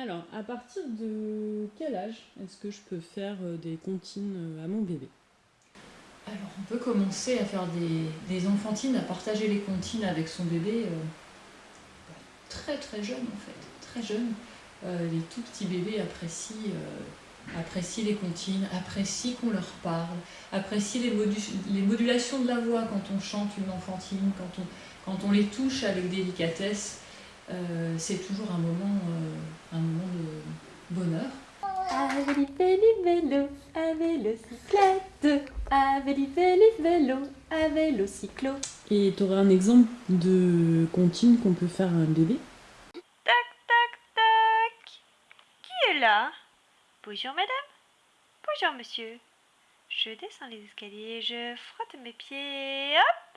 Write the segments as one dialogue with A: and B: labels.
A: Alors, à partir de quel âge est-ce que je peux faire euh, des comptines euh, à mon bébé?
B: Alors, on peut commencer à faire des, des, enfantines, à partager les comptines avec son bébé euh, très très jeune en fait, très jeune. Les tout petits bébés apprécient, les comptines, apprécient qu'on leur parle, apprécient les, modu les, modulations de la voix quand on chante une enfantine, quand on les touche avec délicatesse. Euh, c'est toujours un moment, euh, un moment de bonheur.
C: Aveli vélo, à vélocyclette, Aveli vélo, à vélocyclo.
A: Et tu aurais un exemple de comptine qu'on peut faire à un bébé?
C: Tac, tac, tac Qui est là? Bonjour madame. Bonjour monsieur. Je descends les escaliers, je frotte mes pieds, hop!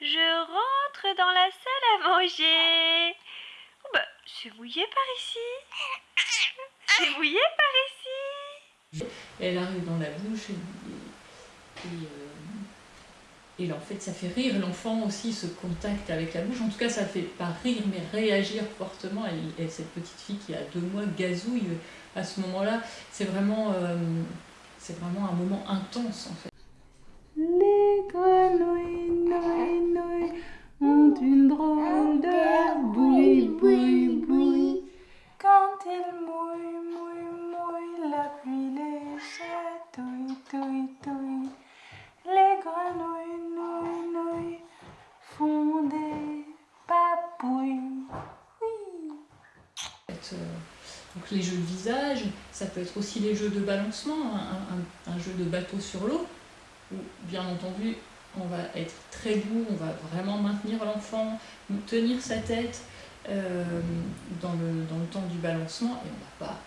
C: Je rentre dans la salle à manger c'est mouillé par ici C'est mouillé par ici
B: Elle arrive dans la bouche et, et, euh, et en fait ça fait rire l'enfant aussi, ce contact avec la bouche. En tout cas ça fait pas rire mais réagir fortement. Et, cette petite fille qui a deux mois gazouille à ce moment-là. C'est vraiment, euh, c'est vraiment un moment intense en fait.
D: Les grenouilles, nouilles, nouilles, ont une drôle
B: Euh, donc les jeux de visage, ça peut être aussi les jeux de balancement, un, un, un jeu de bateau sur l'eau, où bien entendu on va être très doux, on va vraiment maintenir l'enfant, tenir sa tête euh, dans, le, dans, le, temps du balancement et on va pas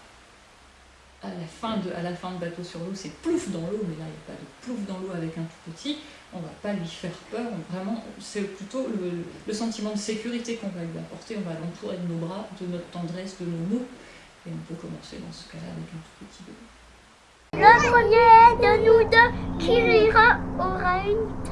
B: à la fin de, à la fin de bateau sur l'eau c'est plouf dans l'eau, mais là il n'y a pas de plouf dans l'eau avec un tout petit, on va pas lui faire peur, vraiment c'est plutôt le, le, sentiment de sécurité qu'on va lui apporter, on va l'entourer de nos bras, de notre tendresse, de nos mots, et on peut commencer dans ce cas-là avec un tout petit bébé.
E: Le premier de nous deux qui rira aura une